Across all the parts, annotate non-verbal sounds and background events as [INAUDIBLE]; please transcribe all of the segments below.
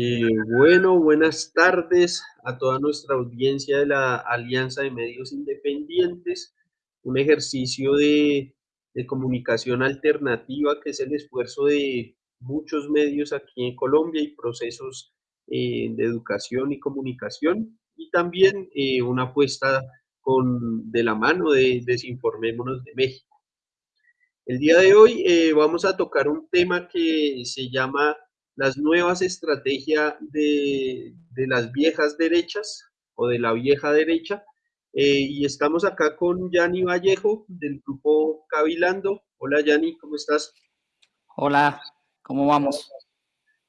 Eh, bueno, buenas tardes a toda nuestra audiencia de la Alianza de Medios Independientes, un ejercicio de, comunicación alternativa que es el esfuerzo de muchos medios aquí en Colombia y procesos eh, de educación y comunicación, y también eh, una apuesta con, de la mano de Desinformémonos de México. El día de hoy vamos a tocar un tema que se llama las nuevas estrategias de, de las viejas derechas o de la vieja derecha. Eh, y estamos acá con Yanni Vallejo del grupo Cavilando. Hola Yanni, ¿cómo estás? Hola, ¿cómo vamos?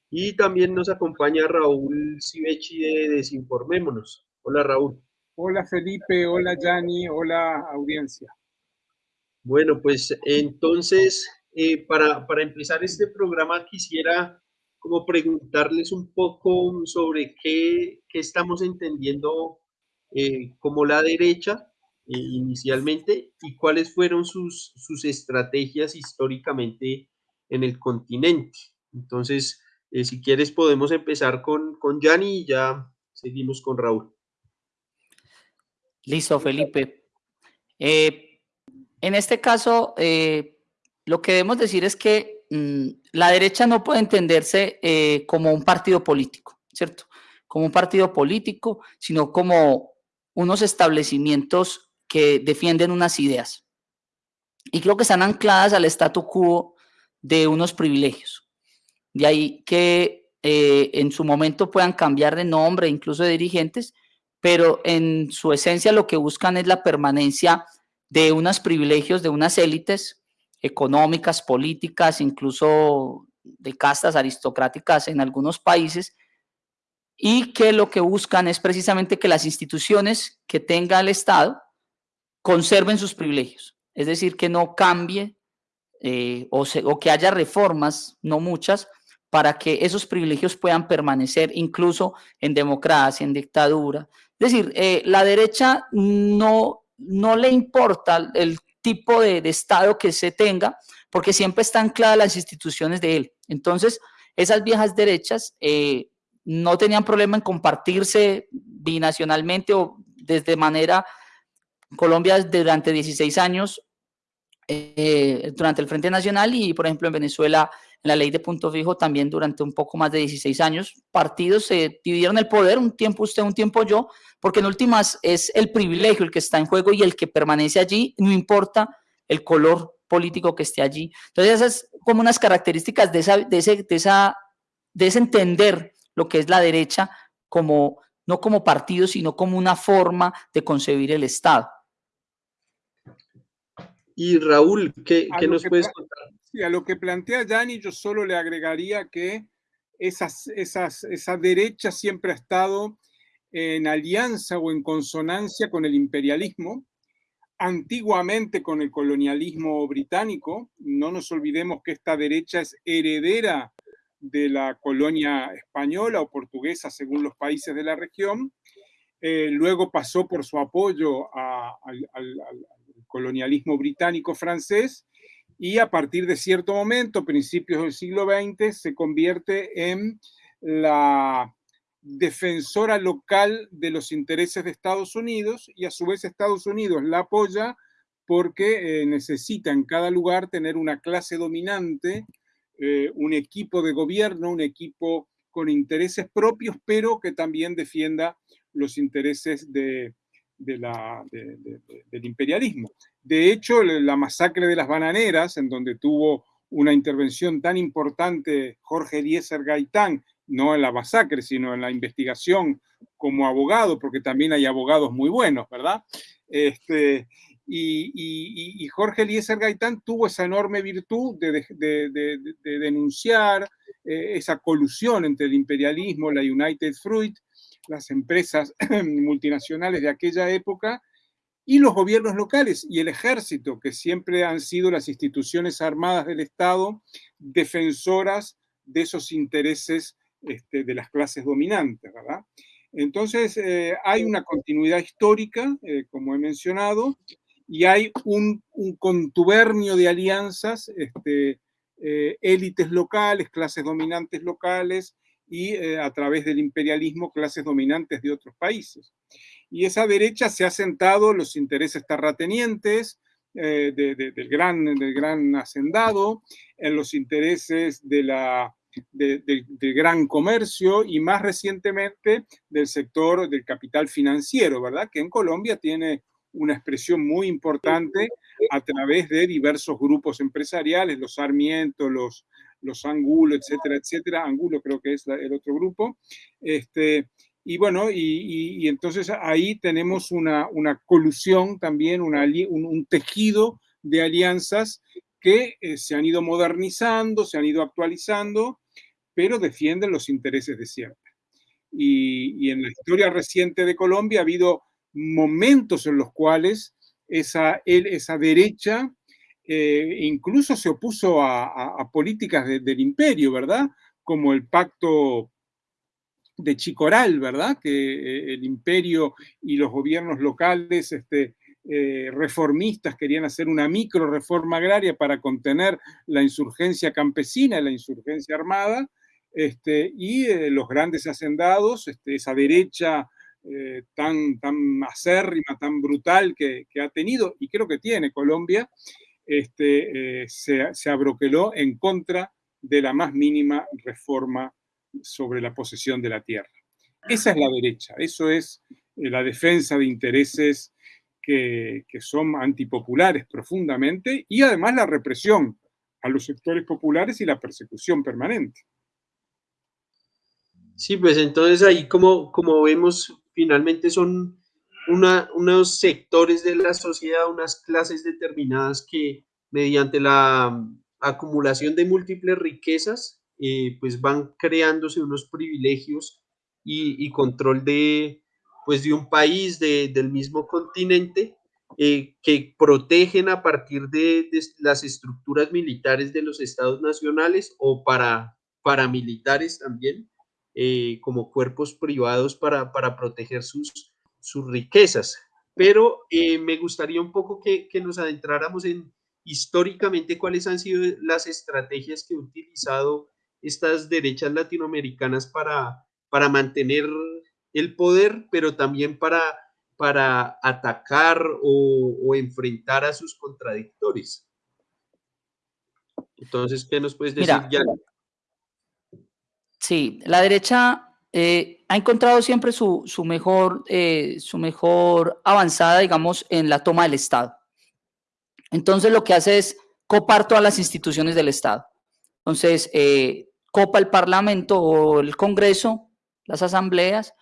Y también nos acompaña Raúl Civechi de Desinformémonos. Hola Raúl. Hola Felipe, hola Yanni, hola audiencia. Bueno, pues entonces, eh, para, para, empezar este programa quisiera como preguntarles un poco sobre qué, qué estamos entendiendo eh, como la derecha eh, inicialmente y cuáles fueron sus, sus estrategias históricamente en el continente. Entonces, eh, si quieres podemos empezar con, con Gianni y ya seguimos con Raúl. Listo, Felipe. En este caso, lo que debemos decir es que mmm, la derecha no puede entenderse eh, como un partido político, ¿cierto? Como un partido político, sino como unos establecimientos que defienden unas ideas. Y creo que están ancladas al statu quo de unos privilegios. De ahí que eh, en su momento puedan cambiar de nombre, incluso de dirigentes, pero en su esencia lo que buscan es la permanencia de unos privilegios de unas élites económicas, políticas, incluso de castas aristocráticas en algunos países, y que lo que buscan es precisamente que las instituciones que tenga el Estado conserven sus privilegios, es decir, que no cambie eh, o, se, o que haya reformas, no muchas, para que esos privilegios puedan permanecer incluso en democracia, en dictadura. Es decir, eh, la derecha no, no le importa el tipo de, Estado que se tenga, porque siempre están ancladas las instituciones de él. Entonces, esas viejas derechas eh, no tenían problema en compartirse binacionalmente o desde manera, Colombia durante 16 años, eh, durante el Frente Nacional y, por ejemplo, en Venezuela la ley de punto fijo también durante un poco más de 16 años. Partidos se dividieron el poder, un tiempo usted, un tiempo yo, porque en últimas es el privilegio el que está en juego y el que permanece allí, no importa el color político que esté allí. Entonces esas es como unas características de, esa, de, ese, de, esa, de ese entender lo que es la derecha como no como partido, sino como una forma de concebir el Estado. Y Raúl, ¿qué, ¿qué nos puedes contar? Sí, a lo que plantea Yanni, yo solo le agregaría que esas, esas, esa derecha siempre ha estado en alianza o en consonancia con el imperialismo, antiguamente con el colonialismo británico. No nos olvidemos que esta derecha es heredera de la colonia española o portuguesa, según los países de la región. Eh, luego pasó por su apoyo al colonialismo británico-francés y a partir de cierto momento, principios del siglo XX, se convierte en la defensora local de los intereses de Estados Unidos y a su vez Estados Unidos la apoya porque eh, necesita en cada lugar tener una clase dominante, eh, un equipo de gobierno, un equipo con intereses propios, pero que también defienda los intereses del imperialismo. De hecho, la masacre de las bananeras, en donde tuvo una intervención tan importante Jorge Eliezer Gaitán, no en la masacre, sino en la investigación como abogado, porque también hay abogados muy buenos, ¿verdad? Este, y, Jorge Eliezer Gaitán tuvo esa enorme virtud de denunciar eh, esa colusión entre el imperialismo, la United Fruit, las empresas [CLEARS THROAT] multinacionales de aquella época y los gobiernos locales y el ejército, que siempre han sido las instituciones armadas del Estado defensoras de esos intereses este, de las clases dominantes, ¿verdad? Entonces, eh, hay una continuidad histórica, eh, como he mencionado, y hay un, contubernio de alianzas, este, eh, élites locales, clases dominantes locales y a través del imperialismo clases dominantes de otros países. Y esa derecha se ha sentado los intereses terratenientes eh, del, gran, del gran hacendado, en los intereses de la, del gran comercio y más recientemente del sector del capital financiero, ¿verdad? Que en Colombia tiene una expresión muy importante a través de diversos grupos empresariales, los Sarmiento, los, los Angulo, etcétera, etcétera. Angulo creo que es el otro grupo. Este, y bueno, y, entonces ahí tenemos una, colusión también, un, tejido de alianzas que eh, se han ido modernizando, se han ido actualizando, pero defienden los intereses de siempre. Y, en la historia reciente de Colombia ha habido momentos en los cuales esa, esa derecha eh, incluso se opuso a, políticas del imperio, ¿verdad? Como el pacto de Chicoral, ¿verdad? Que eh, el imperio y los gobiernos locales este, eh, reformistas querían hacer una micro reforma agraria para contener la insurgencia campesina, la insurgencia armada, este, y los grandes hacendados, este, esa derecha tan, tan acérrima, tan brutal que, ha tenido, y creo que tiene Colombia, este, eh, se, abroqueló en contra de la más mínima reforma sobre la posesión de la tierra. Esa es la derecha, eso es eh, la defensa de intereses que, son antipopulares profundamente y además la represión a los sectores populares y la persecución permanente. Sí, pues entonces ahí como, como vemos, finalmente son unos sectores de la sociedad, unas clases determinadas que mediante la acumulación de múltiples riquezas, eh, pues van creándose unos privilegios y, control de, pues de un país del mismo continente eh, que protegen a partir de, las estructuras militares de los estados nacionales o para paramilitares también, eh, como cuerpos privados para, para proteger sus, sus riquezas. Pero me gustaría un poco que, nos adentráramos en históricamente cuáles han sido las estrategias que han utilizado estas derechas latinoamericanas para, para mantener el poder, pero también para, para atacar o, enfrentar a sus contradictores. Entonces, ¿qué nos puedes decir ya? Sí, la derecha eh, ha encontrado siempre su, mejor, eh, su mejor avanzada, digamos, en la toma del Estado. Entonces lo que hace es copar todas las instituciones del Estado. Entonces, eh, copa el Parlamento o el Congreso, las asambleas,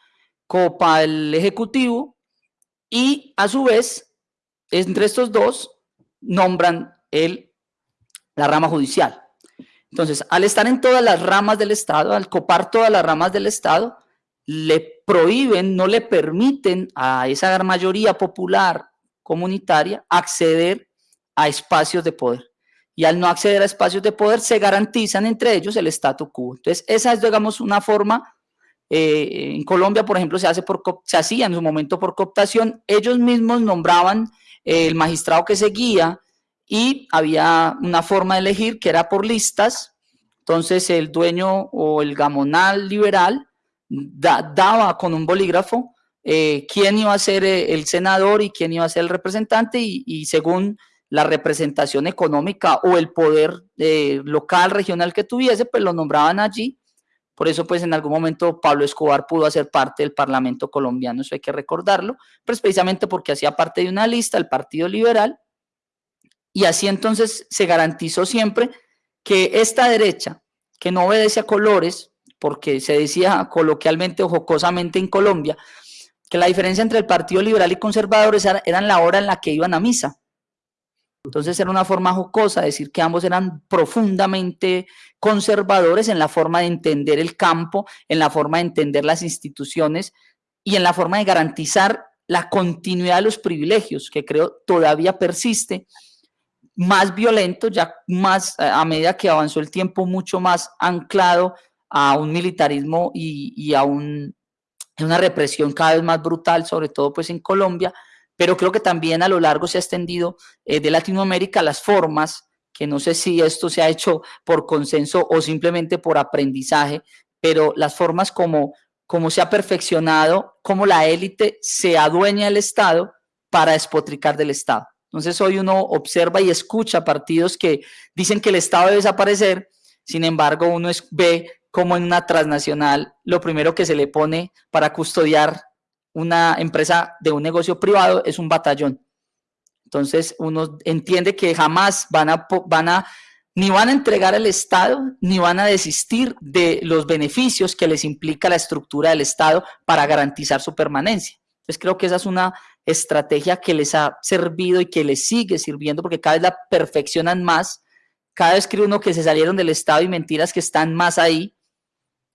copa el Ejecutivo y a su vez, entre estos dos, nombran el, la rama judicial. Entonces, al estar en todas las ramas del Estado, al copar todas las ramas del Estado, le prohíben, no le permiten a esa mayoría popular comunitaria acceder a espacios de poder. Y al no acceder a espacios de poder, se garantizan entre ellos el statu quo. Entonces, esa es, digamos, una forma, eh, en Colombia, por ejemplo, se, hace por, se hacía en su momento por cooptación, ellos mismos nombraban el magistrado que seguía, y había una forma de elegir que era por listas. Entonces el dueño o el gamonal liberal daba con un bolígrafo eh, quién iba a ser eh, el senador y quién iba a ser el representante y, según la representación económica o el poder eh, local, regional que tuviese, pues lo nombraban allí. Por eso, pues en algún momento Pablo Escobar pudo hacer parte del Parlamento colombiano, eso hay que recordarlo, pues precisamente porque hacía parte de una lista, el Partido Liberal, y así entonces se garantizó siempre que esta derecha, que no obedece a colores, porque se decía coloquialmente o jocosamente en Colombia, que la diferencia entre el Partido Liberal y Conservadores era, en la hora en la que iban a misa. Entonces era una forma jocosa decir que ambos eran profundamente conservadores en la forma de entender el campo, en la forma de entender las instituciones y en la forma de garantizar la continuidad de los privilegios, que creo todavía persiste. Más violento, ya más a medida que avanzó el tiempo, mucho más anclado a un militarismo y, a una represión cada vez más brutal, sobre todo pues en Colombia, pero creo que también a lo largo se ha extendido eh, de Latinoamérica las formas, que no sé si esto se ha hecho por consenso o simplemente por aprendizaje, pero las formas como, como se ha perfeccionado, como la élite se adueña del Estado para despotricar del Estado. Entonces hoy uno observa y escucha partidos que dicen que el Estado debe desaparecer, sin embargo uno ve como en una transnacional lo primero que se le pone para custodiar una empresa de un negocio privado es un batallón. Entonces uno entiende que jamás van a, van a, ni van a entregar al Estado, ni van a desistir de los beneficios que les implica la estructura del Estado para garantizar su permanencia. Entonces creo que esa es una estrategia que les ha servido y que les sigue sirviendo porque cada vez la perfeccionan más. Cada vez cree uno que se salieron del Estado y mentiras que están más ahí.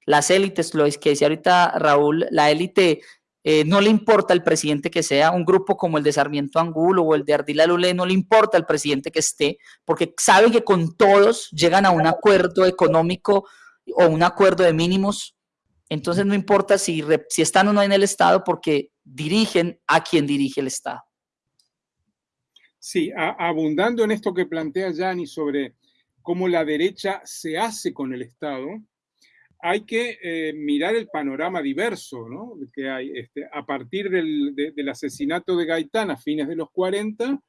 Las élites, lo que decía ahorita Raúl, la élite eh, no le importa el presidente que sea, un grupo como el de Sarmiento Angulo o el de Ardila Lule, no le importa el presidente que esté, porque saben que con todos llegan a un acuerdo económico o un acuerdo de mínimos. Entonces no importa si, si están o no en el Estado porque dirigen a quien dirige el Estado. Sí, abundando en esto que plantea Yanni sobre cómo la derecha se hace con el Estado, hay que eh, mirar el panorama diverso ¿no? que hay. Este, a partir del, asesinato de Gaitán a fines de los 40,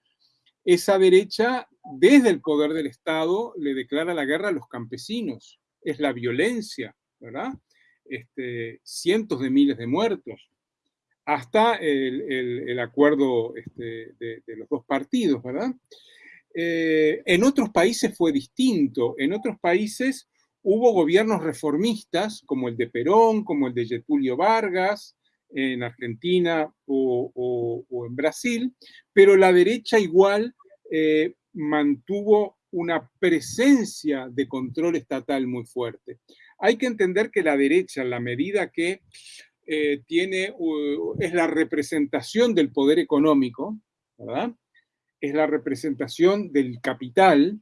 esa derecha, desde el poder del Estado, le declara la guerra a los campesinos. Es la violencia, ¿verdad? Este, cientos de miles de muertos, hasta el, acuerdo este, de, de, los dos partidos, ¿verdad? Eh, en otros países fue distinto. En otros países Hubo gobiernos reformistas, como el de Perón, como el de Getulio Vargas, en Argentina o, en Brasil, pero la derecha igual eh, mantuvo una presencia de control estatal muy fuerte. Hay que entender que la derecha, en la medida que eh, tiene, es la representación del poder económico. Es la representación del capital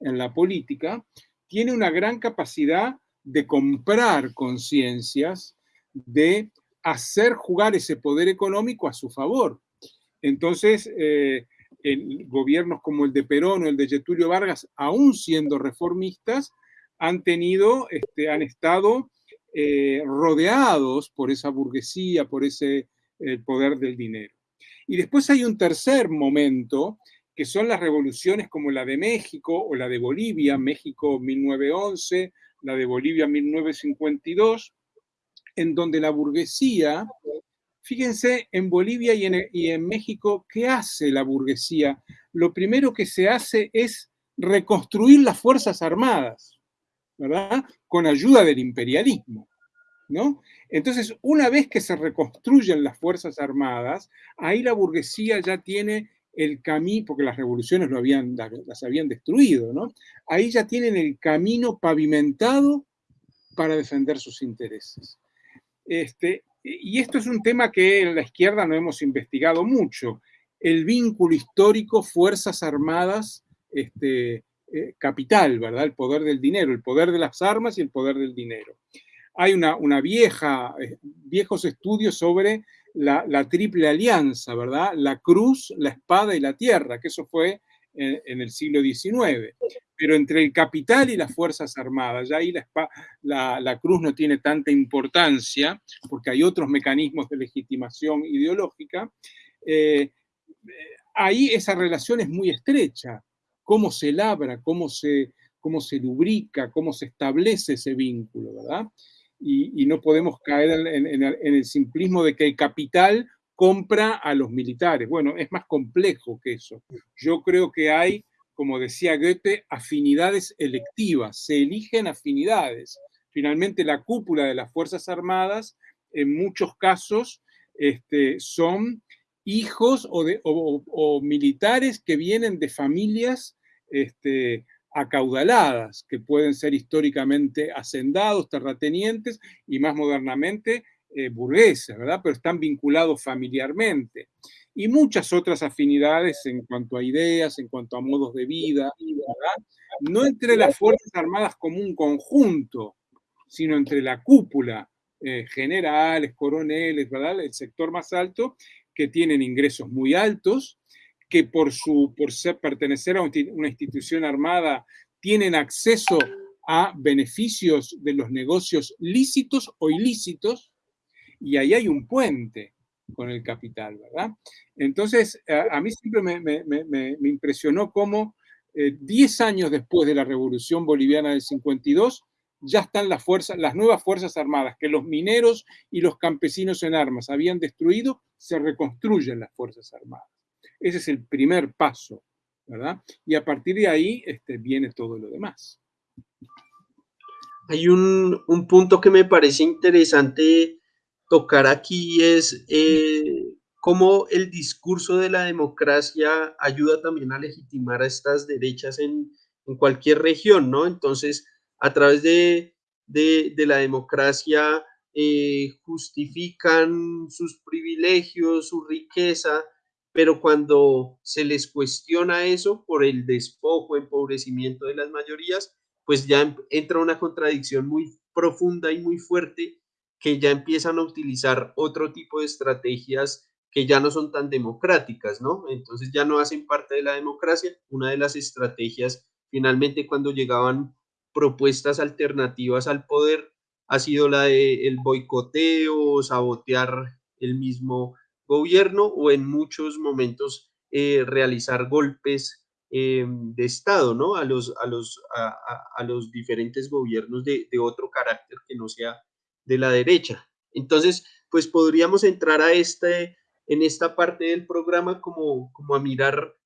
en la política, tiene una gran capacidad de comprar conciencias, de hacer jugar ese poder económico a su favor. Entonces, eh, gobiernos como el de Perón o el de Getulio Vargas, aún siendo reformistas, han tenido, este, han estado eh, rodeados por esa burguesía, por ese poder del dinero. Y después hay un tercer momento que son las revoluciones como la de México o la de Bolivia, México 1911, la de Bolivia 1952, en donde la burguesía, fíjense, en Bolivia y en, y en México, ¿qué hace la burguesía? Lo primero que se hace es reconstruir las Fuerzas Armadas, ¿verdad? Con ayuda del imperialismo. ¿No? Entonces, una vez que se reconstruyen las Fuerzas Armadas, ahí la burguesía ya tiene el camino, porque las revoluciones lo habían, las habían destruido, ¿no? Ahí ya tienen el camino pavimentado para defender sus intereses. Este, y esto es un tema que en la izquierda no hemos investigado mucho, el vínculo histórico Fuerzas Armadas, este, eh, capital, ¿verdad? El poder del dinero, el poder de las armas y el poder del dinero. Hay una, una vieja, eh, viejos estudios sobre la, triple alianza, ¿verdad? La cruz, la espada y la tierra, que eso fue en, el siglo XIX. Pero entre el capital y las Fuerzas Armadas, ya ahí la, la, cruz no tiene tanta importancia, porque hay otros mecanismos de legitimación ideológica, eh, ahí esa relación es muy estrecha. Cómo se labra, cómo se, cómo se lubrica, cómo se establece ese vínculo, ¿verdad? Y, no podemos caer en, el simplismo de que el capital compra a los militares. Bueno, es más complejo que eso. Yo creo que hay, como decía Goethe, afinidades electivas, se eligen afinidades. Finalmente, la cúpula de las Fuerzas Armadas, en muchos casos, este, son hijos o, militares que vienen de familias este, acaudaladas, que pueden ser históricamente hacendados, terratenientes y más modernamente eh, burgueses, ¿verdad? Pero están vinculados familiarmente. Y muchas otras afinidades en cuanto a ideas, en cuanto a modos de vida, ¿verdad? No entre las Fuerzas Armadas como un conjunto, sino entre la cúpula, eh, generales, coroneles, ¿verdad? El sector más alto, que tienen ingresos muy altos, que por, su, por ser, pertenecer a una institución armada tienen acceso a beneficios de los negocios lícitos o ilícitos, y ahí hay un puente con el capital, ¿verdad? Entonces, a, mí siempre me, impresionó cómo 10 eh, años después de la Revolución Boliviana del 52, ya están las fuerzas, las nuevas fuerzas armadas que los mineros y los campesinos en armas habían destruido, se reconstruyen las fuerzas armadas. Ese es el primer paso, ¿verdad? Y a partir de ahí este, viene todo lo demás. Hay un, punto que me parece interesante tocar aquí, es eh, cómo el discurso de la democracia ayuda también a legitimar a estas derechas en, cualquier región, ¿no? Entonces, a través de, la democracia eh, justifican sus privilegios, su riqueza, pero cuando se les cuestiona eso por el despojo, empobrecimiento de las mayorías, pues ya entra una contradicción muy profunda y muy fuerte que ya empiezan a utilizar otro tipo de estrategias que ya no son tan democráticas, ¿no? Entonces ya no hacen parte de la democracia. Una de las estrategias, finalmente, cuando llegaban propuestas alternativas al poder ha sido la de el boicoteo, sabotear el mismo gobierno o en muchos momentos eh, realizar golpes eh, de Estado, ¿no? A los, a los, a, los diferentes gobiernos de, otro carácter que no sea de la derecha. Entonces, pues podríamos entrar a este, en esta parte del programa como, como a mirar,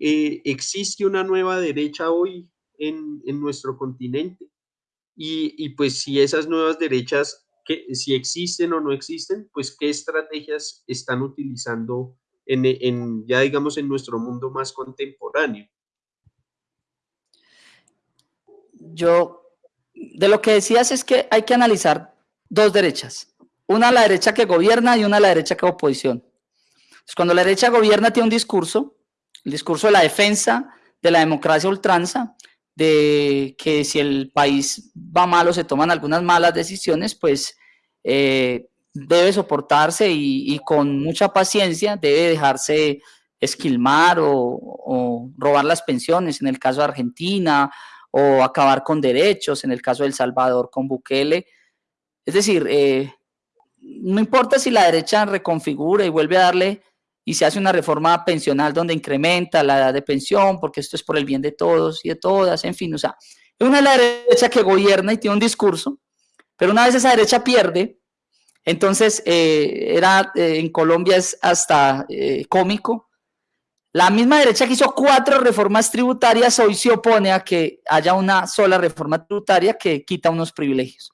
eh, ¿existe una nueva derecha hoy en, nuestro continente. Y, pues si esas nuevas derechas, si existen o no existen, pues qué estrategias están utilizando en, ya digamos en nuestro mundo más contemporáneo. Yo, de lo que decías es que hay que analizar dos derechas. Una la derecha que gobierna y una la derecha que oposición. cuando la derecha gobierna tiene un discurso, el discurso de la defensa de la democracia ultranza, de que si el país va mal o se toman algunas malas decisiones, pues eh, debe soportarse y, con mucha paciencia debe dejarse esquilmar o, robar las pensiones, en el caso de Argentina, o acabar con derechos, en el caso de El Salvador con Bukele. Es decir, eh, no importa si la derecha reconfigura y vuelve a darle y se hace una reforma pensional donde incrementa la edad de pensión, porque esto es por el bien de todos y de todas, en fin, o sea, es una derecha que gobierna y tiene un discurso, pero una vez esa derecha pierde, entonces eh, era, eh, en Colombia es hasta eh, cómico, la misma derecha que hizo cuatro reformas tributarias hoy se opone a que haya una sola reforma tributaria que quita unos privilegios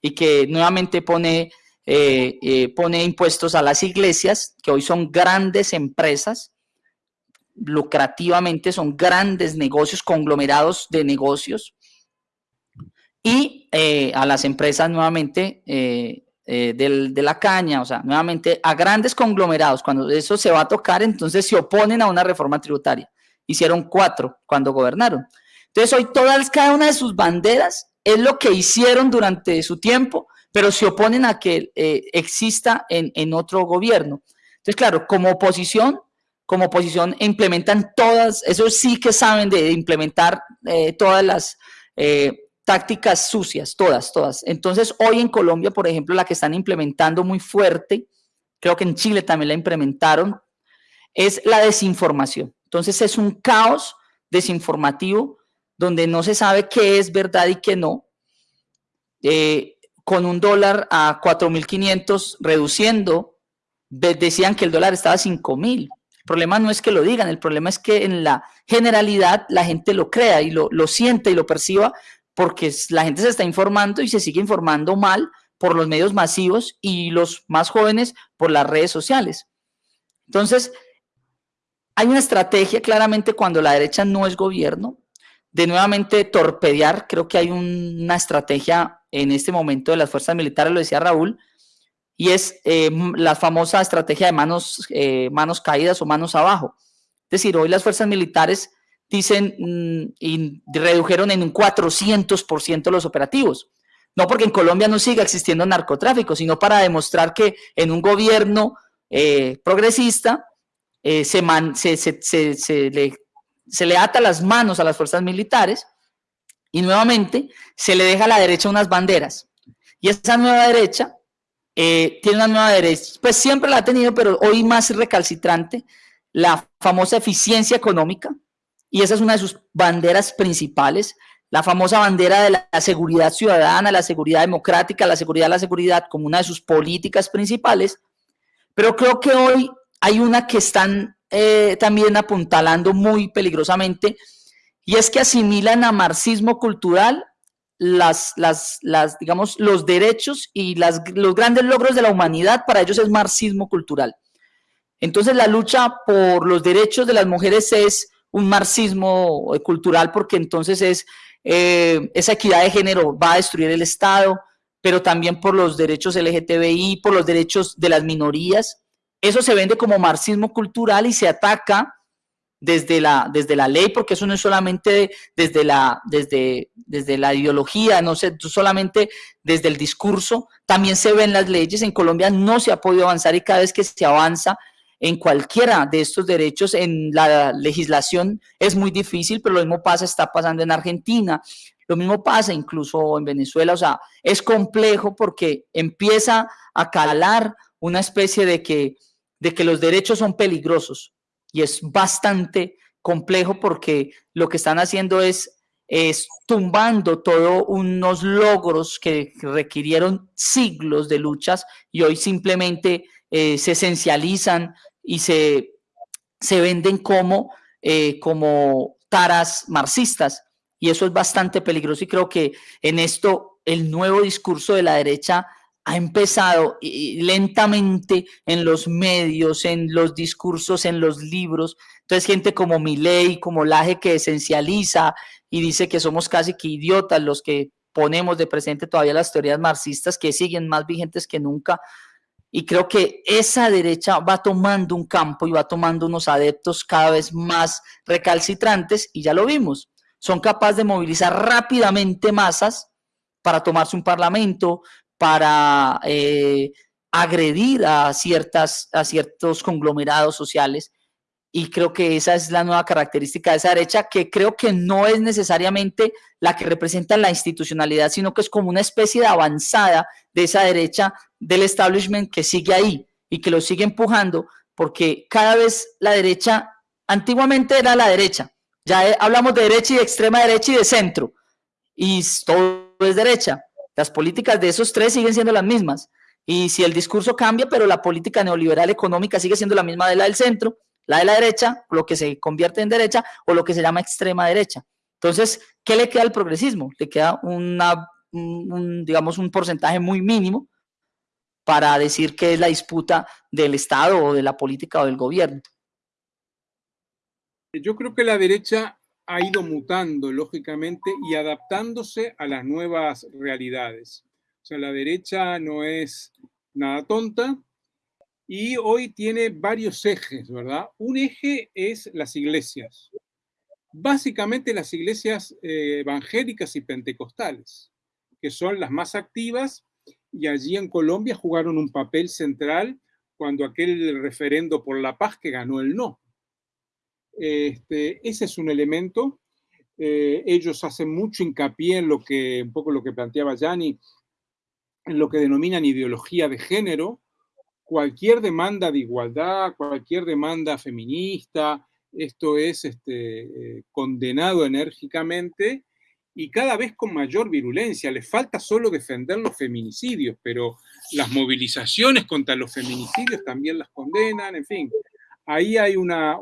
y que nuevamente pone eh, eh, pone impuestos a las iglesias, que hoy son grandes empresas, lucrativamente son grandes negocios, conglomerados de negocios, y eh, a las empresas nuevamente de la caña, o sea, nuevamente a grandes conglomerados, cuando eso se va a tocar, entonces se oponen a una reforma tributaria. Hicieron cuatro cuando gobernaron. Entonces hoy todas, cada una de sus banderas es lo que hicieron durante su tiempo pero se oponen a que eh, exista en, otro gobierno. Entonces, claro, como oposición, como oposición implementan todas, eso sí que saben de, implementar eh, todas las eh, tácticas sucias, todas, todas. Entonces, hoy en Colombia, por ejemplo, la que están implementando muy fuerte, creo que en Chile también la implementaron, es la desinformación. Entonces, es un caos desinformativo donde no se sabe qué es verdad y qué no con un dólar a 4.500 reduciendo, decían que el dólar estaba a 5.000. El problema no es que lo digan, el problema es que en la generalidad la gente lo crea y lo, lo siente y lo perciba porque la gente se está informando y se sigue informando mal por los medios masivos y los más jóvenes por las redes sociales. Entonces, hay una estrategia claramente cuando la derecha no es gobierno, de nuevamente torpedear, creo que hay una estrategia en este momento de las fuerzas militares, lo decía Raúl, y es eh, la famosa estrategia de manos, eh, manos caídas o manos abajo. Es decir, hoy las fuerzas militares dicen mm, y redujeron en un 400% los operativos. No porque en Colombia no siga existiendo narcotráfico, sino para demostrar que en un gobierno eh, progresista se, man, se, se, le, se le ata las manos a las fuerzas militares Y nuevamente se le deja a la derecha unas banderas. Y esa nueva derecha eh, tiene una nueva derecha, pues siempre la ha tenido, pero hoy más recalcitrante, la famosa eficiencia económica, y esa es una de sus banderas principales, la famosa bandera de la seguridad ciudadana, la seguridad democrática, la seguridad, la seguridad como una de sus políticas principales, pero creo que hoy hay una que están eh, también apuntalando muy peligrosamente, y es que asimilan a marxismo cultural las, las, las, digamos, los derechos y los grandes logros de la humanidad, para ellos es marxismo cultural. Entonces la lucha por los derechos de las mujeres es un marxismo cultural porque entonces es eh, esa equidad de género va a destruir el Estado, pero también por los derechos LGTBI, por los derechos de las minorías. Eso se vende como marxismo cultural y se ataca desde la, desde la ley, porque eso no es solamente desde la, desde, desde la ideología, no sé, solamente desde el discurso, también se ven las leyes. En Colombia no se ha podido avanzar y cada vez que se avanza en cualquiera de estos derechos en la legislación es muy difícil, pero lo mismo pasa, está pasando en Argentina, lo mismo pasa incluso en Venezuela, o sea, es complejo porque empieza a calar una especie de que, de que los derechos son peligrosos, y es bastante complejo porque lo que están haciendo es, es tumbando todos unos logros que requirieron siglos de luchas y hoy simplemente eh, se esencializan y se, se venden como, eh, como taras marxistas. Y eso es bastante peligroso y creo que en esto el nuevo discurso de la derecha ha empezado lentamente en los medios, en los discursos, en los libros. Entonces, gente como Milei, como Laje, que esencializa y dice que somos casi que idiotas los que ponemos de presente todavía las teorías marxistas que siguen más vigentes que nunca. Y creo que esa derecha va tomando un campo y va tomando unos adeptos cada vez más recalcitrantes, y ya lo vimos. Son capaces de movilizar rápidamente masas para tomarse un parlamento, para eh, agredir a, ciertas, a ciertos conglomerados sociales. Y creo que esa es la nueva característica de esa derecha, que creo que no es necesariamente la que representa la institucionalidad, sino que es como una especie de avanzada de esa derecha del establishment que sigue ahí y que lo sigue empujando, porque cada vez la derecha, antiguamente era la derecha, ya hablamos de derecha y de extrema derecha y de centro, y todo es derecha, las políticas de esos tres siguen siendo las mismas. Y si el discurso cambia, pero la política neoliberal económica sigue siendo la misma de la del centro, la de la derecha, lo que se convierte en derecha, o lo que se llama extrema derecha. Entonces, ¿qué le queda al progresismo? Le queda una, un, digamos, un porcentaje muy mínimo para decir que es la disputa del Estado o de la política o del gobierno. Yo creo que la derecha ha ido mutando, lógicamente, y adaptándose a las nuevas realidades. O sea, la derecha no es nada tonta y hoy tiene varios ejes, ¿verdad? Un eje es las iglesias. Básicamente las iglesias eh, evangélicas y pentecostales, que son las más activas y allí en Colombia jugaron un papel central cuando aquel referendo por la paz que ganó el no. Este, ese es un elemento. Eh, ellos hacen mucho hincapié en lo que, un poco lo que planteaba Yanni, en lo que denominan ideología de género. Cualquier demanda de igualdad, cualquier demanda feminista, esto es este, eh, condenado enérgicamente y cada vez con mayor virulencia. Les falta solo defender los feminicidios, pero las movilizaciones contra los feminicidios también las condenan, en fin ahí hay una,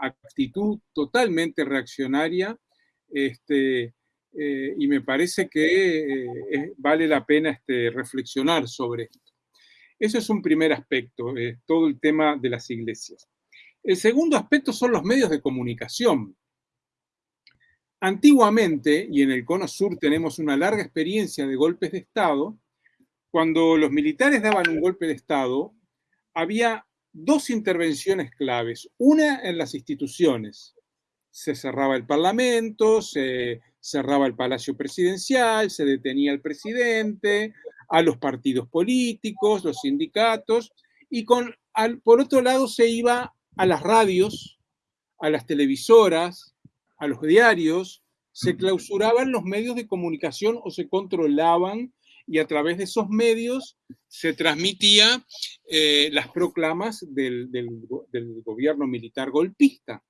actitud totalmente reaccionaria este, eh, y me parece que eh, vale la pena este, reflexionar sobre esto. Ese es un primer aspecto, eh, todo el tema de las iglesias. El segundo aspecto son los medios de comunicación. Antiguamente, y en el Cono Sur tenemos una larga experiencia de golpes de Estado, cuando los militares daban un golpe de Estado, había dos intervenciones claves. Una en las instituciones. Se cerraba el Parlamento, se cerraba el Palacio Presidencial, se detenía al presidente, a los partidos políticos, los sindicatos, y con, por otro lado se iba a las radios, a las televisoras, a los diarios, se clausuraban los medios de comunicación o se controlaban y a través de esos medios se transmitía eh, las proclamas del, gobierno militar golpista.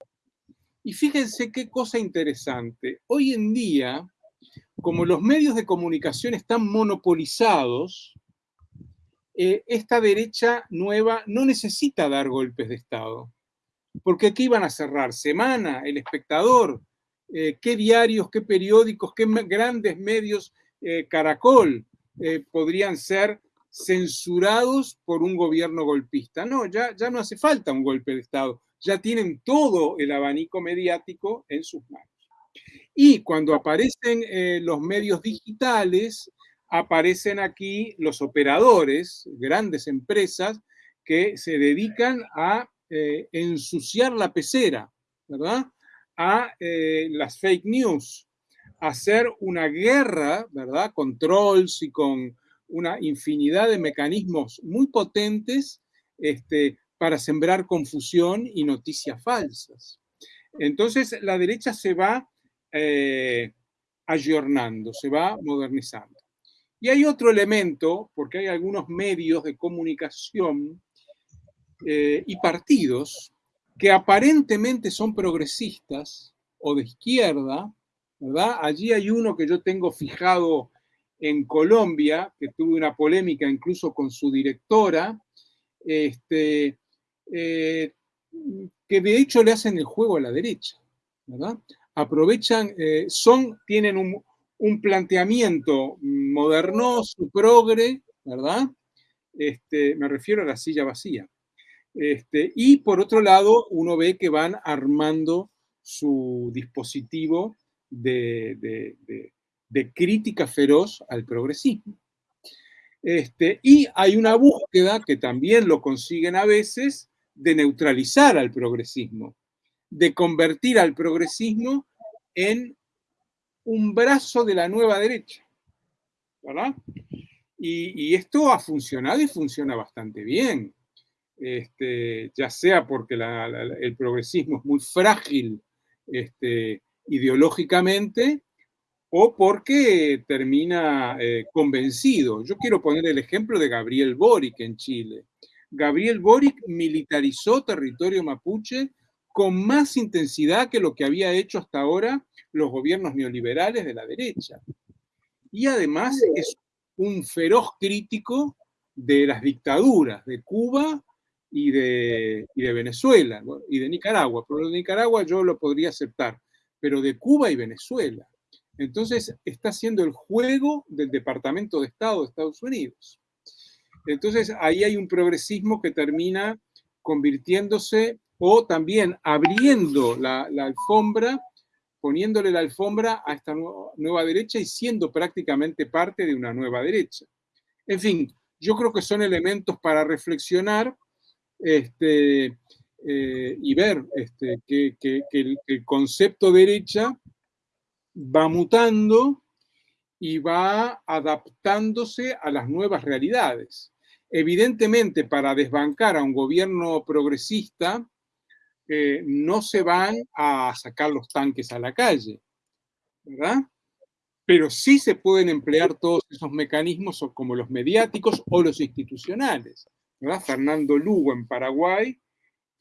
Y fíjense qué cosa interesante. Hoy en día, como los medios de comunicación están monopolizados, eh, esta derecha nueva no necesita dar golpes de Estado. Porque aquí iban a cerrar Semana, El Espectador, eh, qué diarios, qué periódicos, qué grandes medios, Caracol, eh, podrían ser censurados por un gobierno golpista. No, ya, ya no hace falta un golpe de Estado, ya tienen todo el abanico mediático en sus manos. Y cuando aparecen eh, los medios digitales, aparecen aquí los operadores, grandes empresas, que se dedican a eh, ensuciar la pecera, ¿verdad? A las fake news, hacer una guerra, ¿verdad? Con trolls y con una infinidad de mecanismos muy potentes este, para sembrar confusión y noticias falsas. Entonces la derecha se va eh, ayornando, se va modernizando. Y hay otro elemento, porque hay algunos medios de comunicación eh, y partidos que aparentemente son progresistas o de izquierda, Allí hay uno que yo tengo fijado en Colombia, que tuve una polémica incluso con su directora, este, eh, que de hecho le hacen el juego a la derecha. Aprovechan, eh, son, tienen un, planteamiento modernoso, progre, ¿verdad? Este, me refiero a la silla vacía. Este, y por otro lado, uno ve que van armando su dispositivo de, crítica feroz al progresismo. Este, y hay una búsqueda que también lo consiguen a veces de neutralizar al progresismo, de convertir al progresismo en un brazo de la nueva derecha. Y, esto ha funcionado y funciona bastante bien. Este, ya sea porque el progresismo es muy frágil este, ideológicamente o porque termina eh, convencido. Yo quiero poner el ejemplo de Gabriel Boric en Chile. Gabriel Boric militarizó territorio mapuche con más intensidad que lo que había hecho hasta ahora los gobiernos neoliberales de la derecha. Y además es un feroz crítico de las dictaduras de Cuba y de, y de Venezuela y de Nicaragua. Pero de Nicaragua yo lo podría aceptar pero de Cuba y Venezuela. Entonces está haciendo el juego del Departamento de Estado de Estados Unidos. Entonces ahí hay un progresismo que termina convirtiéndose o también abriendo la, alfombra, poniéndole la alfombra a esta nueva derecha y siendo prácticamente parte de una nueva derecha. En fin, yo creo que son elementos para reflexionar. Este, eh, y ver este, que, el, concepto derecha va mutando y va adaptándose a las nuevas realidades. Evidentemente, para desbancar a un gobierno progresista, eh, no se van a sacar los tanques a la calle, ¿verdad? Pero sí se pueden emplear todos esos mecanismos como los mediáticos o los institucionales. Fernando Lugo en Paraguay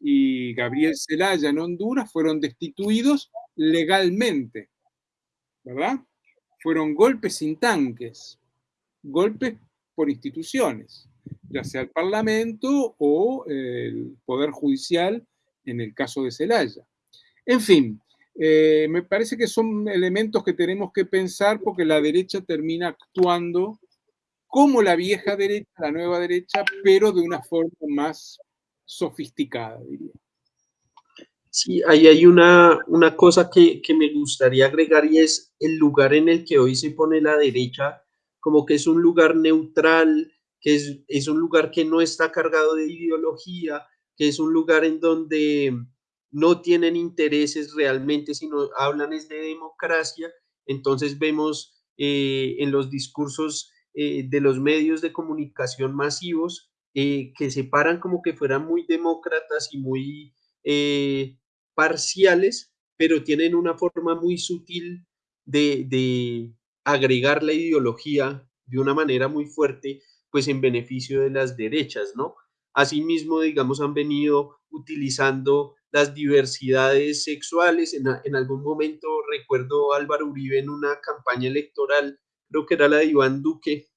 y Gabriel Zelaya en Honduras fueron destituidos legalmente, ¿verdad? Fueron golpes sin tanques, golpes por instituciones, ya sea el Parlamento o el Poder Judicial en el caso de Zelaya. En fin, eh, me parece que son elementos que tenemos que pensar porque la derecha termina actuando como la vieja derecha, la nueva derecha, pero de una forma más sofisticada, diría. Sí, ahí hay una, una cosa que, me gustaría agregar y es el lugar en el que hoy se pone la derecha, como que es un lugar neutral, que es, es un lugar que no está cargado de ideología, que es un lugar en donde no tienen intereses realmente, sino hablan es de democracia. Entonces vemos eh, en los discursos eh, de los medios de comunicación masivos eh, que se paran como que fueran muy demócratas y muy eh, parciales, pero tienen una forma muy sutil de, de agregar la ideología de una manera muy fuerte, pues en beneficio de las derechas, ¿no? Asimismo, digamos, han venido utilizando las diversidades sexuales. En, en, algún momento recuerdo Álvaro Uribe en una campaña electoral, creo que era la de Iván Duque,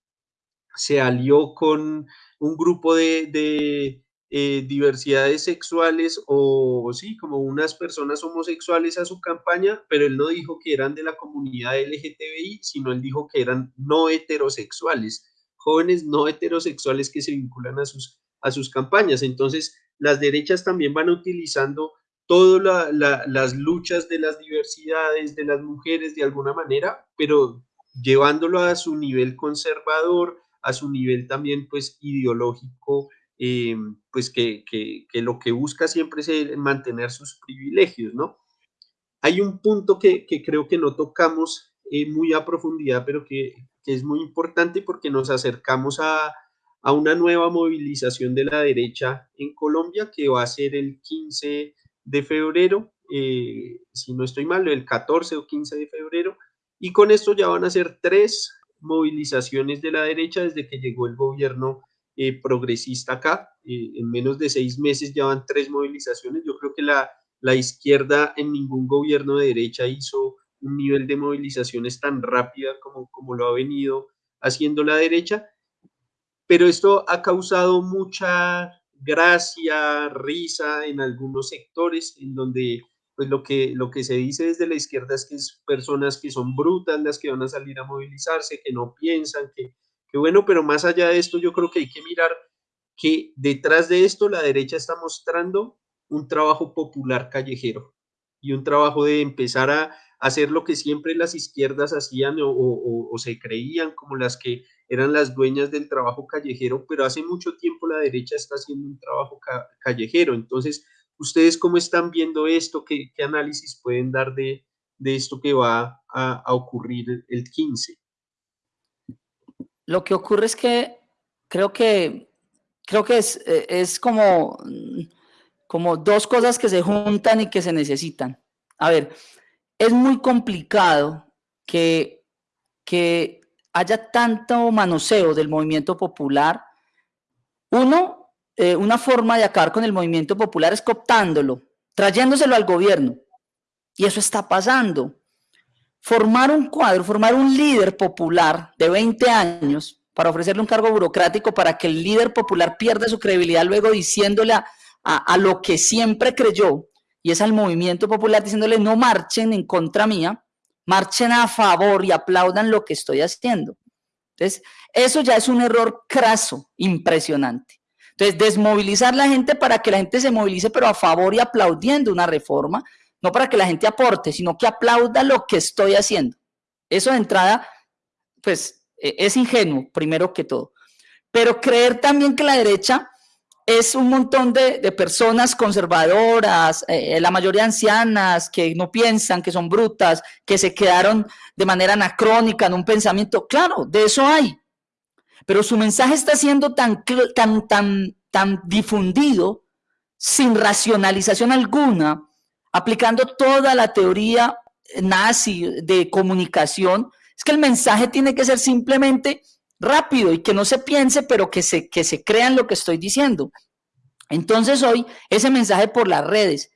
se alió con un grupo de, eh, diversidades sexuales o sí, como unas personas homosexuales a su campaña, pero él no dijo que eran de la comunidad LGTBI, sino él dijo que eran no heterosexuales, jóvenes no heterosexuales que se vinculan a sus, a sus campañas. Entonces, las derechas también van utilizando todas las luchas de las diversidades, de las mujeres de alguna manera, pero llevándolo a su nivel conservador, a su nivel también pues ideológico eh, pues que, que, que, lo que busca siempre es mantener sus privilegios, ¿no? Hay un punto que, que creo que no tocamos eh, muy a profundidad, pero que, es muy importante porque nos acercamos a, a, una nueva movilización de la derecha en Colombia que va a ser el 15 de febrero, eh, si no estoy mal, el 14 o 15 de febrero, y con esto ya van a ser tres movilizaciones de la derecha desde que llegó el gobierno eh, progresista acá. Eh, en menos de seis meses ya van tres movilizaciones. Yo creo que la, la izquierda en ningún gobierno de derecha hizo un nivel de movilizaciones tan rápida como, como lo ha venido haciendo la derecha. Pero esto ha causado mucha gracia, risa en algunos sectores en donde pues lo que, lo que se dice desde la izquierda es que es personas que son brutas las que van a salir a movilizarse, que no piensan, que, Qué bueno, pero más allá de esto, yo creo que hay que mirar que detrás de esto la derecha está mostrando un trabajo popular callejero y un trabajo de empezar a hacer lo que siempre las izquierdas hacían o, se creían como las que eran las dueñas del trabajo callejero, pero hace mucho tiempo la derecha está haciendo un trabajo callejero. Entonces, ¿ustedes cómo están viendo esto? ¿Qué, análisis pueden dar de, esto que va a, a ocurrir el 15? Lo que ocurre es que creo que, creo que es, eh, es como, como dos cosas que se juntan y que se necesitan. A ver, es muy complicado que, que haya tanto manoseo del movimiento popular. Uno, eh, una forma de acabar con el movimiento popular es cooptándolo, trayéndoselo al gobierno. Y eso está pasando formar un cuadro, formar un líder popular de 20 años para ofrecerle un cargo burocrático para que el líder popular pierda su credibilidad luego diciéndole a, lo que siempre creyó, y es al movimiento popular diciéndole no marchen en contra mía, marchen a favor y aplaudan lo que estoy haciendo. Entonces, eso ya es un error craso, impresionante. Entonces, desmovilizar la gente para que la gente se movilice, pero a favor y aplaudiendo una reforma, no para que la gente aporte, sino que aplauda lo que estoy haciendo. Eso de entrada, pues e, es ingenuo, primero que todo. Pero creer también que la derecha es un montón de, personas conservadoras, eh, la mayoría ancianas, que no piensan, que son brutas, que se quedaron de manera anacrónica en un pensamiento. Claro, de eso hay. Pero su mensaje está siendo tan, tan, tan, tan difundido, sin racionalización alguna, aplicando toda la teoría nazi de comunicación, es que el mensaje tiene que ser simplemente rápido y que no se piense, pero que se, que se crean lo que estoy diciendo. Entonces hoy, ese mensaje por las redes,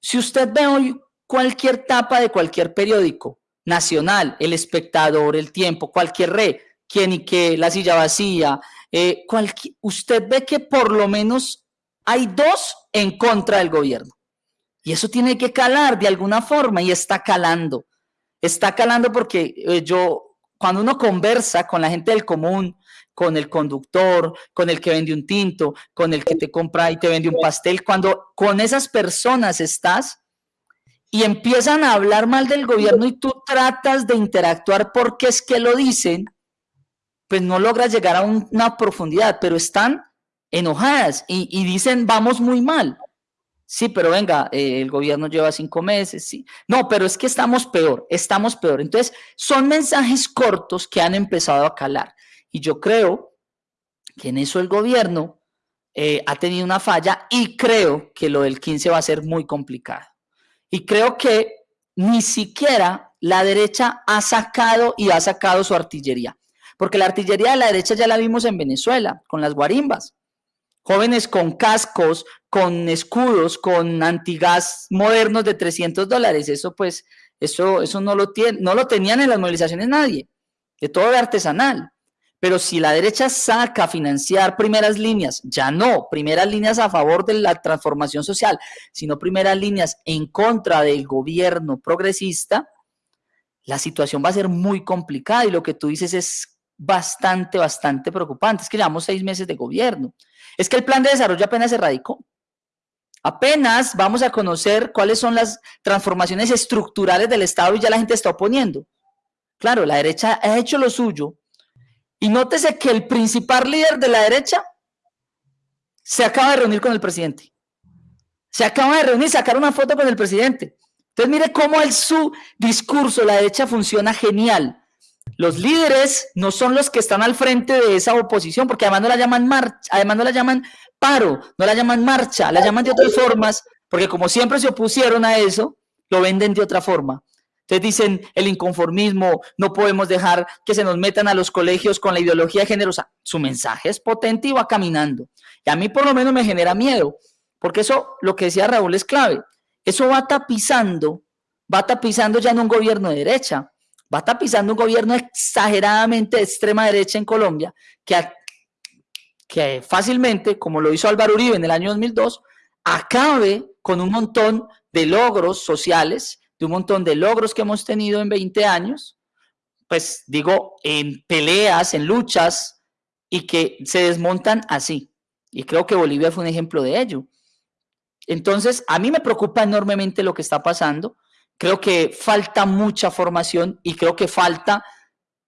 si usted ve hoy cualquier tapa de cualquier periódico nacional, El Espectador, El Tiempo, cualquier red, quien y qué, La Silla Vacía, eh, usted ve que por lo menos hay dos en contra del gobierno. Y eso tiene que calar de alguna forma y está calando. Está calando porque eh, yo, cuando uno conversa con la gente del común, con el conductor, con el que vende un tinto, con el que te compra y te vende un pastel, cuando con esas personas estás y empiezan a hablar mal del gobierno y tú tratas de interactuar porque es que lo dicen, pues no logras llegar a una profundidad, pero están enojadas y, y dicen vamos muy mal. Sí, pero venga, eh, el gobierno lleva cinco meses, sí. No, pero es que estamos peor, estamos peor. Entonces, son mensajes cortos que han empezado a calar. Y yo creo que en eso el gobierno eh, ha tenido una falla y creo que lo del 15 va a ser muy complicado. Y creo que ni siquiera la derecha ha sacado y ha sacado su artillería. Porque la artillería de la derecha ya la vimos en Venezuela, con las guarimbas. Jóvenes con cascos, con escudos, con antigas modernos de 300 dólares. Eso pues, eso, eso no, lo tiene, no lo tenían en las movilizaciones nadie. De todo de artesanal. Pero si la derecha saca a financiar primeras líneas, ya no primeras líneas a favor de la transformación social, sino primeras líneas en contra del gobierno progresista, la situación va a ser muy complicada y lo que tú dices es bastante, bastante preocupante. Es que llevamos seis meses de gobierno. Es que el plan de desarrollo apenas se radicó. Apenas vamos a conocer cuáles son las transformaciones estructurales del Estado y ya la gente está oponiendo. Claro, la derecha ha hecho lo suyo, y nótese que el principal líder de la derecha se acaba de reunir con el presidente. Se acaba de reunir, sacar una foto con el presidente. Entonces mire cómo el su discurso, la derecha funciona genial. Los líderes no son los que están al frente de esa oposición, porque además no la llaman marcha, además no la llaman paro, no la llaman marcha, la llaman de otras formas, porque como siempre se opusieron a eso, lo venden de otra forma. Ustedes dicen el inconformismo, no podemos dejar que se nos metan a los colegios con la ideología de género. su mensaje es potente y va caminando. Y a mí por lo menos me genera miedo, porque eso, lo que decía Raúl, es clave. Eso va tapizando, va tapizando ya en un gobierno de derecha, va tapizando un gobierno exageradamente de extrema derecha en Colombia, que, que fácilmente, como lo hizo Álvaro Uribe en el año 2002, acabe con un montón de logros sociales de un montón de logros que hemos tenido en 20 años, pues digo, en peleas, en luchas, y que se desmontan así. Y creo que Bolivia fue un ejemplo de ello. Entonces, a mí me preocupa enormemente lo que está pasando. Creo que falta mucha formación y creo que falta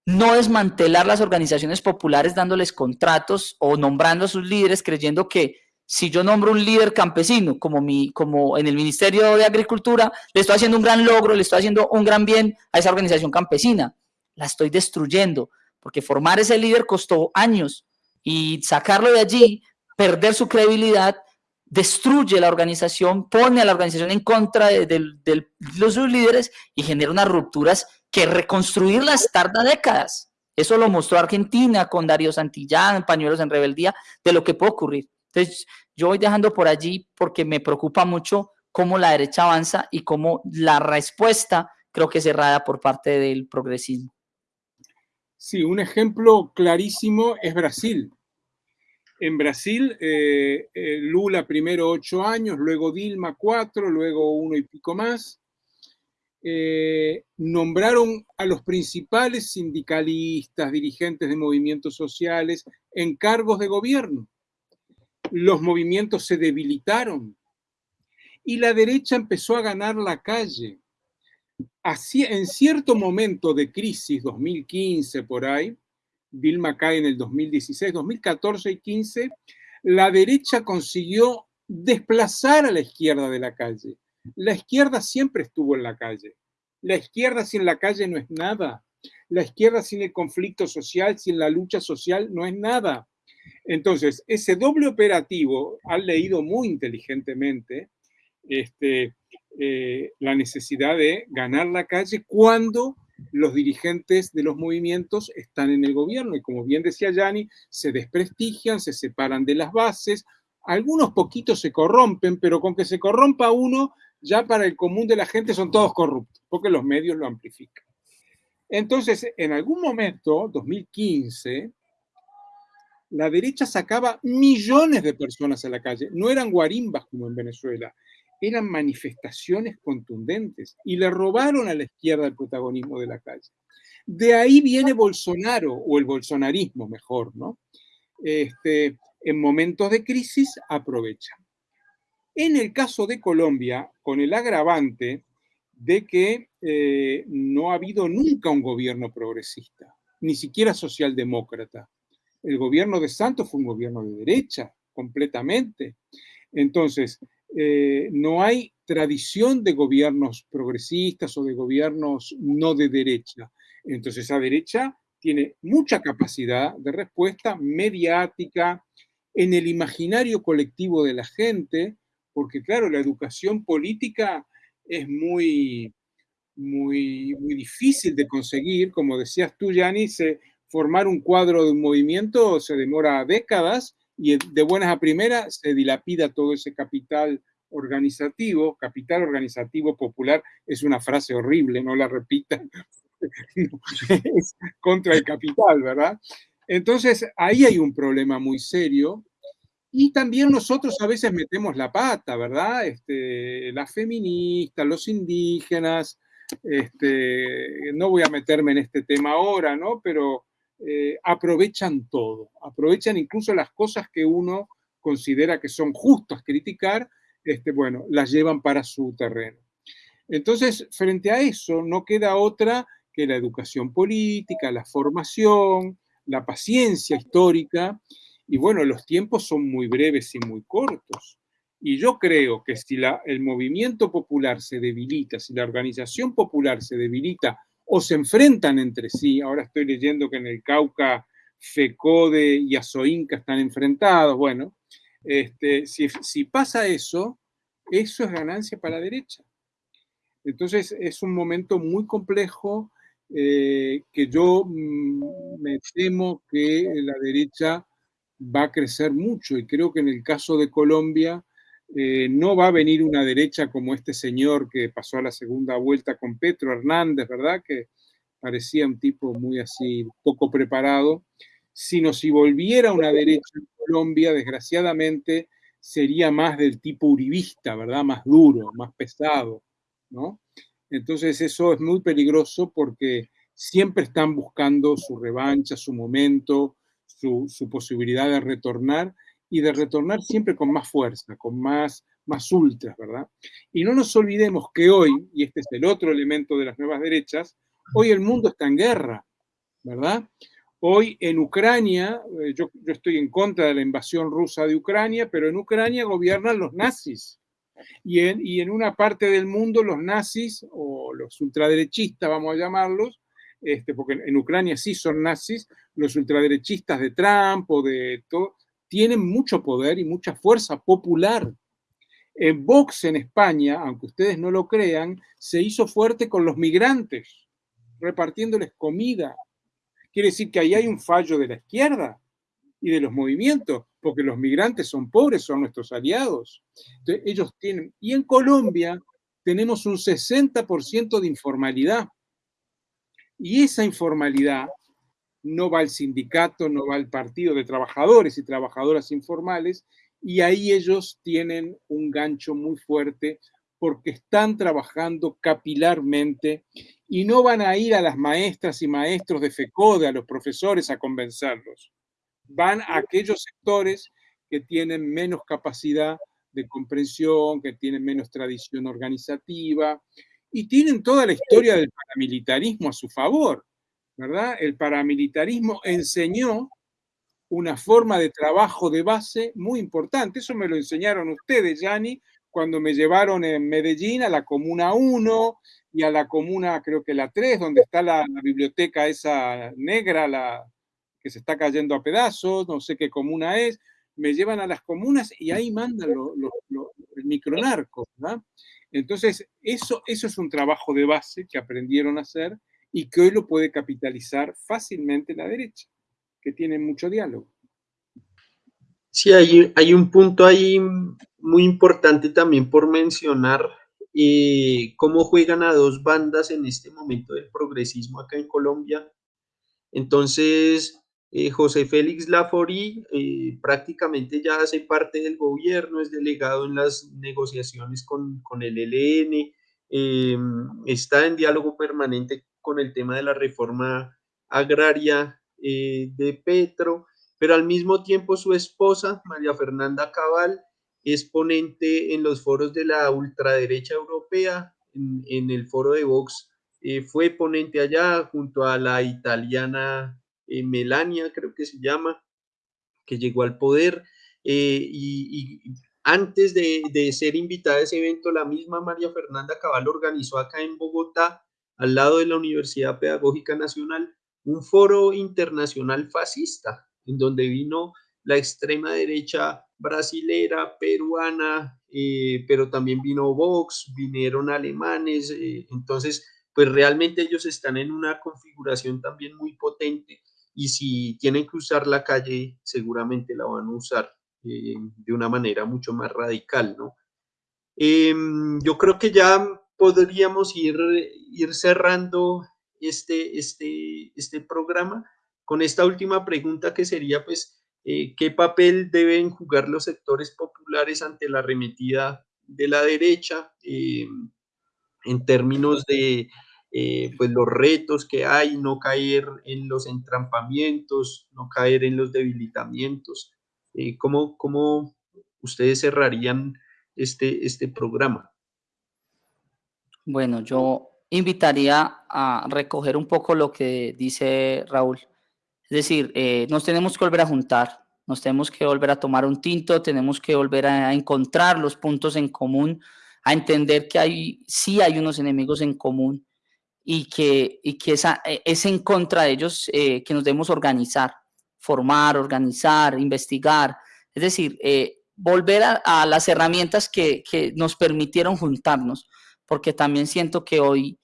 no desmantelar las organizaciones populares dándoles contratos o nombrando a sus líderes creyendo que si yo nombro un líder campesino, como, mi, como en el Ministerio de Agricultura, le estoy haciendo un gran logro, le estoy haciendo un gran bien a esa organización campesina. La estoy destruyendo, porque formar ese líder costó años y sacarlo de allí, perder su credibilidad, destruye la organización, pone a la organización en contra de, los sus líderes y genera unas rupturas que reconstruirlas tarda décadas. Eso lo mostró Argentina con Darío Santillán, Pañuelos en Rebeldía, de lo que puede ocurrir. Entonces, yo voy dejando por allí porque me preocupa mucho cómo la derecha avanza y cómo la respuesta creo que es errada por parte del progresismo. Sí, un ejemplo clarísimo es Brasil. En Brasil, eh, eh, Lula primero ocho años, luego Dilma cuatro, luego uno y pico más. Eh, nombraron a los principales sindicalistas, dirigentes de movimientos sociales en cargos de gobierno los movimientos se debilitaron y la derecha empezó a ganar la calle. Así, en cierto momento de crisis, 2015 por ahí, Vilma cae en el 2016, 2014 y 15, la derecha consiguió desplazar a la izquierda de la calle. La izquierda siempre estuvo en la calle. La izquierda sin la calle no es nada. La izquierda sin el conflicto social, sin la lucha social, no es nada. Entonces, ese doble operativo han leído muy inteligentemente este, eh, la necesidad de ganar la calle cuando los dirigentes de los movimientos están en el gobierno y como bien decía Yanni, se desprestigian, se separan de las bases, algunos poquitos se corrompen, pero con que se corrompa uno, ya para el común de la gente son todos corruptos, porque los medios lo amplifican. Entonces, en algún momento, 2015, la derecha sacaba millones de personas a la calle. No eran guarimbas como en Venezuela, eran manifestaciones contundentes y le robaron a la izquierda el protagonismo de la calle. De ahí viene Bolsonaro, o el bolsonarismo mejor, ¿no? Este, en momentos de crisis aprovechan. En el caso de Colombia, con el agravante de que eh, no ha habido nunca un gobierno progresista, ni siquiera socialdemócrata el gobierno de Santos fue un gobierno de derecha, completamente. Entonces, eh, no hay tradición de gobiernos progresistas o de gobiernos no de derecha. Entonces, esa derecha tiene mucha capacidad de respuesta mediática en el imaginario colectivo de la gente, porque claro, la educación política es muy, muy, muy difícil de conseguir. Como decías tú, Yanni, formar un cuadro de un movimiento se demora décadas y de buenas a primeras se dilapida todo ese capital organizativo, capital organizativo popular, es una frase horrible, no la repitan, [LAUGHS] es contra el capital, ¿verdad? Entonces, ahí hay un problema muy serio. Y también nosotros a veces metemos la pata, ¿verdad? Este, las feministas, los indígenas, este, no voy a meterme en este tema ahora, ¿no? Pero eh, aprovechan todo, aprovechan incluso las cosas que uno considera que son justas criticar, este, bueno, las llevan para su terreno. Entonces, frente a eso, no queda otra que la educación política, la formación, la paciencia histórica, y bueno, los tiempos son muy breves y muy cortos. Y yo creo que si el movimiento popular se debilita, si la organización popular se debilita o se enfrentan entre sí, ahora estoy leyendo que en el Cauca FECODE y ASOINCA están enfrentados, bueno, este, si, pasa eso, eso es ganancia para la derecha. Entonces es un momento muy complejo eh, que yo mm, me temo que la derecha va a crecer mucho. Y creo que en el caso de Colombia eh, no va a venir una derecha como este señor que pasó a la segunda vuelta con Petro Hernández, ¿verdad? Que parecía un tipo muy así, poco preparado, sino si volviera una derecha en Colombia, desgraciadamente, sería más del tipo uribista, ¿verdad? Más duro, más pesado, ¿no? Entonces eso es muy peligroso porque siempre están buscando su revancha, su momento, su, posibilidad de retornar y de retornar siempre con más fuerza, con más, más ultras, ¿verdad? Y no nos olvidemos que hoy, y este es el otro elemento de las nuevas derechas, hoy el mundo está en guerra, ¿verdad? Hoy en Ucrania, eh, yo, yo, estoy en contra de la invasión rusa de Ucrania, pero en Ucrania gobiernan los nazis. Y en, y en una parte del mundo los nazis, o los ultraderechistas, vamos a llamarlos, este, porque en Ucrania sí son nazis, los ultraderechistas de Trump o de todo, tienen mucho poder y mucha fuerza popular. En Vox en España, aunque ustedes no lo crean, se hizo fuerte con los migrantes, repartiéndoles comida, Quiere decir que ahí hay un fallo de la izquierda y de los movimientos, porque los migrantes son pobres, son nuestros aliados. Ellos tienen, y en Colombia tenemos un 60% de informalidad. Y esa informalidad no va al sindicato, no va al partido de trabajadores y trabajadoras informales, y ahí ellos tienen un gancho muy fuerte porque están trabajando capilarmente y no van a ir a las maestras y maestros de FECODE, a los profesores, a convencerlos. Van a aquellos sectores que tienen menos capacidad de comprensión, que tienen menos tradición organizativa y tienen toda la historia del paramilitarismo a su favor, ¿verdad? El paramilitarismo enseñó una forma de trabajo de base muy importante. Eso me lo enseñaron ustedes, Yanni, cuando me llevaron en Medellín a la Comuna 1 y a la Comuna, creo que la 3, donde está la, biblioteca esa negra, la que se está cayendo a pedazos, no sé qué comuna es, me llevan a las comunas y ahí mandan el micronarco, ¿verdad? Entonces, eso, eso es un trabajo de base que aprendieron a hacer y que hoy lo puede capitalizar fácilmente la derecha, que tiene mucho diálogo. Sí, hay, hay un punto ahí muy importante también por mencionar eh, cómo juegan a dos bandas en este momento del progresismo acá en Colombia. Entonces, eh, José Félix Laforí eh, prácticamente ya hace parte del gobierno, es delegado en las negociaciones con, con el ELN, está en diálogo permanente con el tema de la reforma agraria de Petro pero al mismo tiempo su esposa, María Fernanda Cabal, es ponente en los foros de la ultraderecha europea, en, el foro de Vox, eh, fue ponente allá junto a la italiana eh, Melania, creo que se llama, que llegó al poder. Eh, y, antes de, de, ser invitada a ese evento, la misma María Fernanda Cabal organizó acá en Bogotá, al lado de la Universidad Pedagógica Nacional, un foro internacional fascista, en donde vino la extrema derecha brasilera, peruana, eh, pero también vino Vox, vinieron alemanes, eh, entonces pues realmente ellos están en una configuración también muy potente y si tienen que usar la calle, seguramente la van a usar eh, de una manera mucho más radical, ¿no? Em, yo creo que ya podríamos ir, ir cerrando este, este, este programa con esta última pregunta que sería, pues, eh, ¿qué papel deben jugar los sectores populares ante la arremetida de la derecha em, en términos de eh, pues los retos que hay, no caer en los entrampamientos, no caer en los debilitamientos? Eh, ¿cómo, ¿Cómo ustedes cerrarían este, este programa? Bueno, yo invitaría a recoger un poco lo que dice Raúl. Es decir, eh, nos tenemos que volver a juntar, nos tenemos que volver a tomar un tinto, tenemos que volver a encontrar los puntos en común, a entender que hay, sí hay unos enemigos en común y que, y que esa, e, es en contra de ellos eh, que nos debemos organizar, formar, organizar, investigar. Es decir, eh, volver a, las herramientas que, que nos permitieron juntarnos porque también siento que hoy,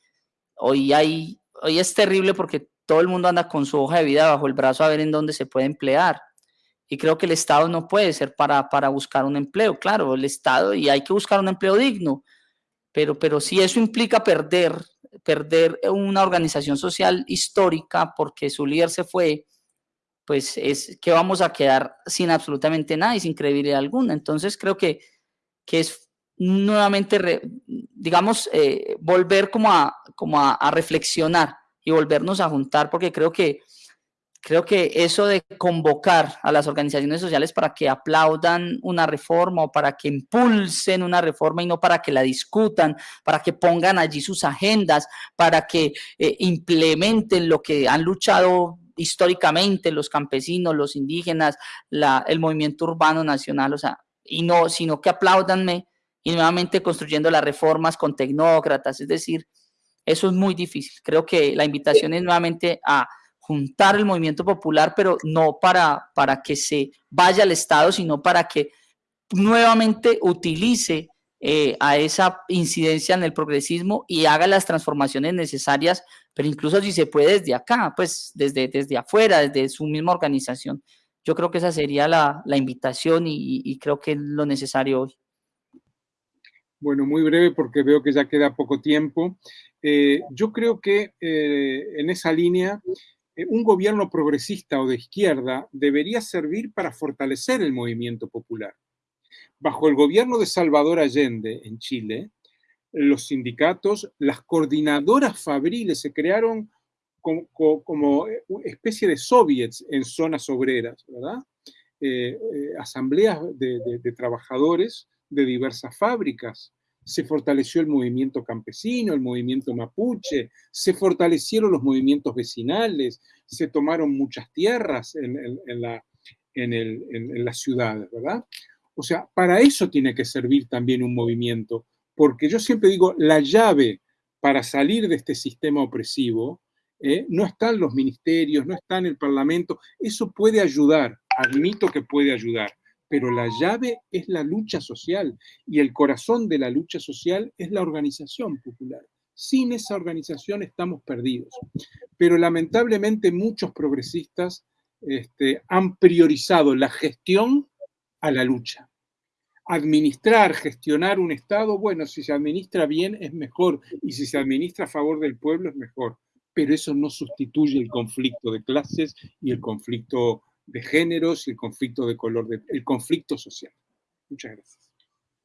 hoy, hay, hoy es terrible porque todo el mundo anda con su hoja de vida bajo el brazo a ver en dónde se puede emplear. Y creo que el Estado no puede ser para, para buscar un empleo, claro, el Estado, y hay que buscar un empleo digno, pero, pero si eso implica perder, perder una organización social histórica porque su líder se fue, pues es que vamos a quedar sin absolutamente nada y sin credibilidad alguna. Entonces creo que, que es nuevamente, digamos, eh, volver como, a, como a, reflexionar y volvernos a juntar, porque creo que, creo que eso de convocar a las organizaciones sociales para que aplaudan una reforma o para que impulsen una reforma y no para que la discutan, para que pongan allí sus agendas, para que eh, implementen lo que han luchado históricamente los campesinos, los indígenas, la, el movimiento urbano nacional, o sea, y no, sino que aplaudanme y nuevamente construyendo las reformas con tecnócratas, es decir, eso es muy difícil. Creo que la invitación es nuevamente a juntar el movimiento popular, pero no para, para que se vaya al Estado, sino para que nuevamente utilice eh, a esa incidencia en el progresismo y haga las transformaciones necesarias, pero incluso si se puede desde acá, pues desde, desde afuera, desde su misma organización. Yo creo que esa sería la, invitación y, y creo que es lo necesario hoy. Bueno, muy breve porque veo que ya queda poco tiempo. Eh, yo creo que eh, en esa línea eh, un gobierno progresista o de izquierda debería servir para fortalecer el movimiento popular. Bajo el gobierno de Salvador Allende en Chile, los sindicatos, las coordinadoras fabriles se crearon como, especie de soviets en zonas obreras, ¿verdad? asambleas de trabajadores de diversas fábricas, se fortaleció el movimiento campesino, el movimiento mapuche, se fortalecieron los movimientos vecinales, se tomaron muchas tierras en, la, en, las ciudades, ¿verdad? O sea, para eso tiene que servir también un movimiento, porque yo siempre digo, la llave para salir de este sistema opresivo ¿eh? no está en los ministerios, no está en el parlamento, eso puede ayudar, admito que puede ayudar, pero la llave es la lucha social y el corazón de la lucha social es la organización popular. Sin esa organización estamos perdidos. Pero lamentablemente muchos progresistas este, han priorizado la gestión a la lucha. Administrar, gestionar un Estado, bueno, si se administra bien es mejor y si se administra a favor del pueblo es mejor, pero eso no sustituye el conflicto de clases y el conflicto de géneros y el conflicto de color, el conflicto social. Muchas gracias.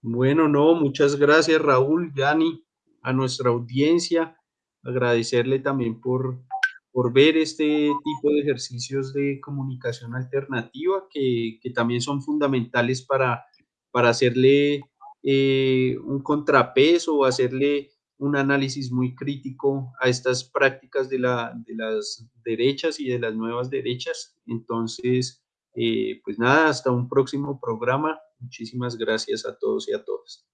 Bueno, no, muchas gracias Raúl, Yani, a nuestra audiencia, agradecerle también por, por ver este tipo de ejercicios de comunicación alternativa que, que también son fundamentales para, para hacerle eh, un contrapeso o hacerle un análisis muy crítico a estas prácticas de, la, de las derechas y de las nuevas derechas. Entonces, eh, pues nada, hasta un próximo programa. Muchísimas gracias a todos y a todas.